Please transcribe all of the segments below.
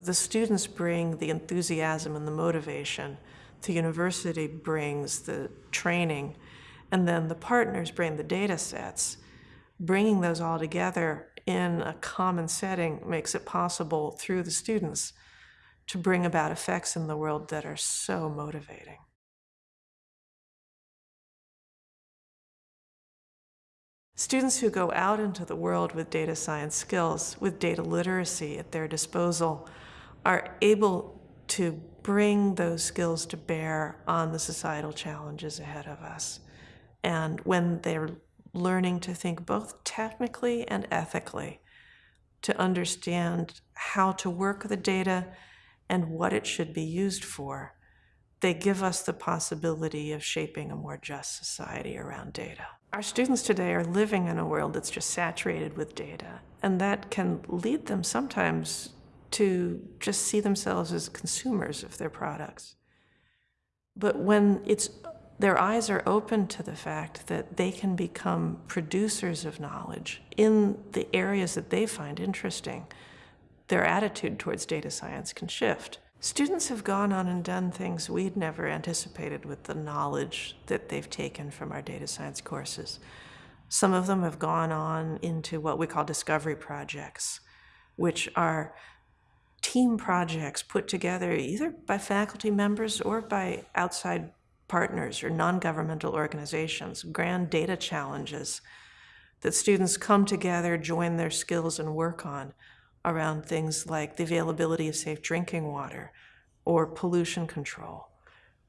The students bring the enthusiasm and the motivation. The university brings the training, and then the partners bring the data sets. Bringing those all together in a common setting makes it possible through the students to bring about effects in the world that are so motivating. Students who go out into the world with data science skills, with data literacy at their disposal, are able to bring those skills to bear on the societal challenges ahead of us. And when they're learning to think both technically and ethically, to understand how to work the data and what it should be used for, they give us the possibility of shaping a more just society around data. Our students today are living in a world that's just saturated with data, and that can lead them sometimes to just see themselves as consumers of their products. But when it's their eyes are open to the fact that they can become producers of knowledge in the areas that they find interesting, their attitude towards data science can shift. Students have gone on and done things we'd never anticipated with the knowledge that they've taken from our data science courses. Some of them have gone on into what we call discovery projects, which are team projects put together either by faculty members or by outside partners or non-governmental organizations, grand data challenges that students come together, join their skills and work on around things like the availability of safe drinking water or pollution control.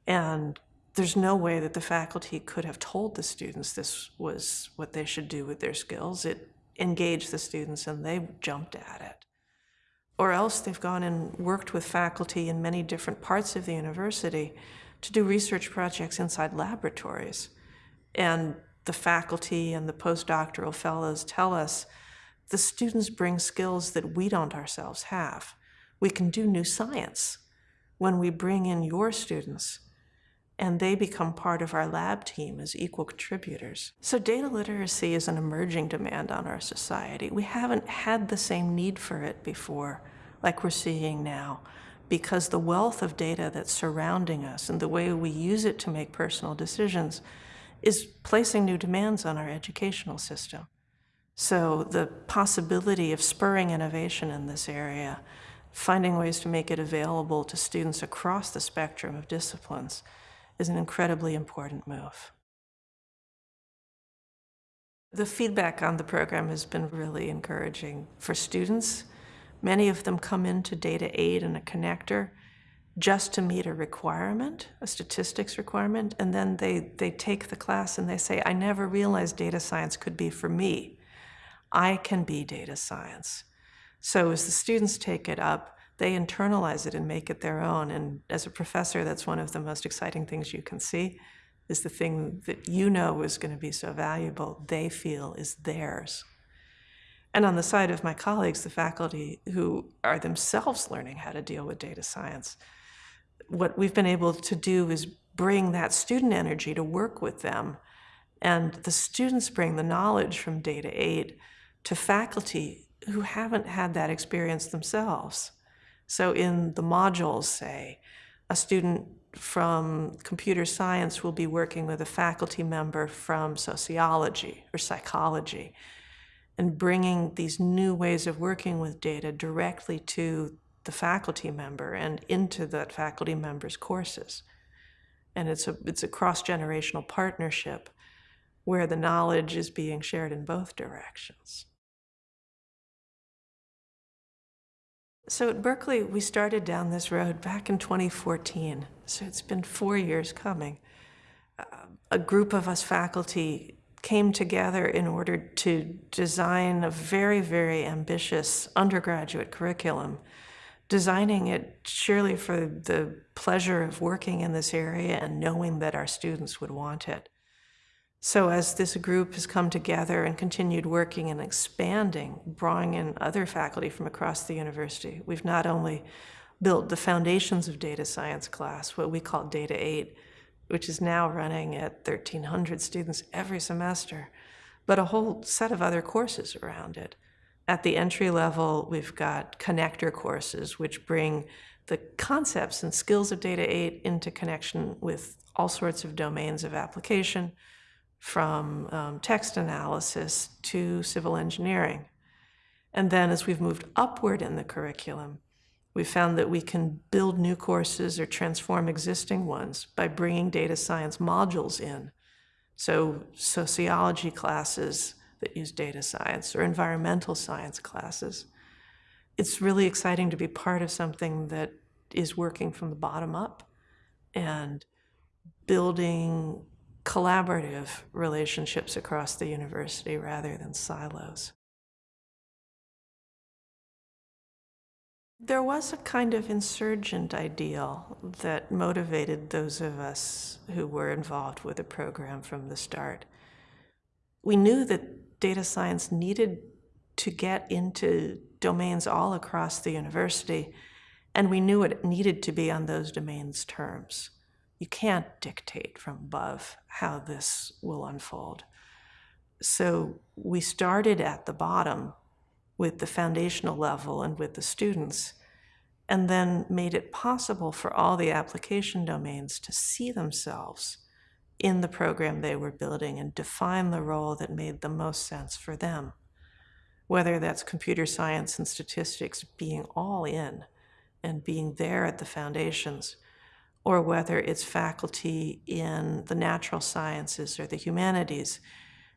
And there's no way that the faculty could have told the students this was what they should do with their skills. It engaged the students and they jumped at it. Or else they've gone and worked with faculty in many different parts of the university to do research projects inside laboratories. And the faculty and the postdoctoral fellows tell us the students bring skills that we don't ourselves have. We can do new science when we bring in your students and they become part of our lab team as equal contributors. So data literacy is an emerging demand on our society. We haven't had the same need for it before like we're seeing now because the wealth of data that's surrounding us and the way we use it to make personal decisions is placing new demands on our educational system. So the possibility of spurring innovation in this area, finding ways to make it available to students across the spectrum of disciplines is an incredibly important move. The feedback on the program has been really encouraging for students. Many of them come into Data 8 and a connector just to meet a requirement, a statistics requirement, and then they, they take the class and they say, I never realized data science could be for me. I can be data science. So as the students take it up, they internalize it and make it their own. And as a professor, that's one of the most exciting things you can see, is the thing that you know is going to be so valuable, they feel is theirs. And on the side of my colleagues, the faculty who are themselves learning how to deal with data science, what we've been able to do is bring that student energy to work with them. And the students bring the knowledge from Data 8 to faculty who haven't had that experience themselves. So in the modules, say, a student from computer science will be working with a faculty member from sociology or psychology and bringing these new ways of working with data directly to the faculty member and into that faculty member's courses. And it's a, it's a cross-generational partnership where the knowledge is being shared in both directions. So at Berkeley, we started down this road back in 2014. So it's been four years coming. Uh, a group of us faculty came together in order to design a very, very ambitious undergraduate curriculum, designing it surely for the pleasure of working in this area and knowing that our students would want it. So as this group has come together and continued working and expanding, drawing in other faculty from across the university, we've not only built the foundations of data science class, what we call Data 8, which is now running at 1,300 students every semester, but a whole set of other courses around it. At the entry level, we've got connector courses, which bring the concepts and skills of Data 8 into connection with all sorts of domains of application, from um, text analysis to civil engineering. And then as we've moved upward in the curriculum, we found that we can build new courses or transform existing ones by bringing data science modules in. So sociology classes that use data science or environmental science classes. It's really exciting to be part of something that is working from the bottom up and building collaborative relationships across the university rather than silos. There was a kind of insurgent ideal that motivated those of us who were involved with the program from the start. We knew that data science needed to get into domains all across the university, and we knew it needed to be on those domains' terms. You can't dictate from above how this will unfold. So we started at the bottom with the foundational level and with the students, and then made it possible for all the application domains to see themselves in the program they were building and define the role that made the most sense for them. Whether that's computer science and statistics being all in and being there at the foundations, or whether it's faculty in the natural sciences or the humanities,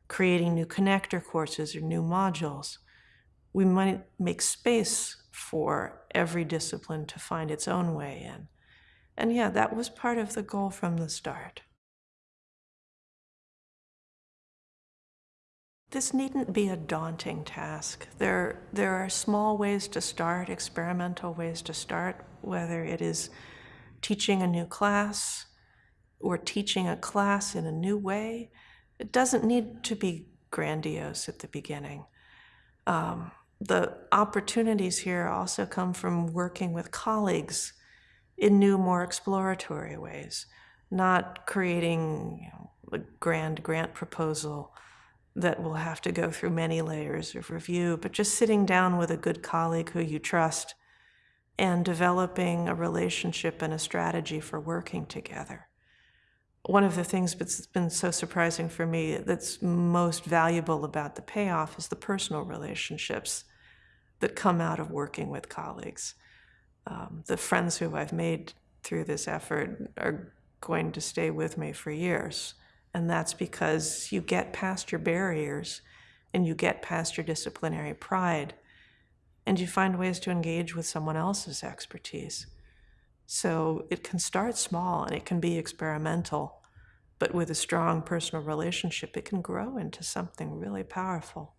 creating new connector courses or new modules. We might make space for every discipline to find its own way in. And yeah, that was part of the goal from the start. This needn't be a daunting task. There, there are small ways to start, experimental ways to start, whether it is teaching a new class or teaching a class in a new way. It doesn't need to be grandiose at the beginning. Um, the opportunities here also come from working with colleagues in new, more exploratory ways, not creating a grand grant proposal that will have to go through many layers of review, but just sitting down with a good colleague who you trust and developing a relationship and a strategy for working together. One of the things that's been so surprising for me that's most valuable about the payoff is the personal relationships that come out of working with colleagues. Um, the friends who I've made through this effort are going to stay with me for years. And that's because you get past your barriers and you get past your disciplinary pride and you find ways to engage with someone else's expertise. So it can start small and it can be experimental, but with a strong personal relationship, it can grow into something really powerful.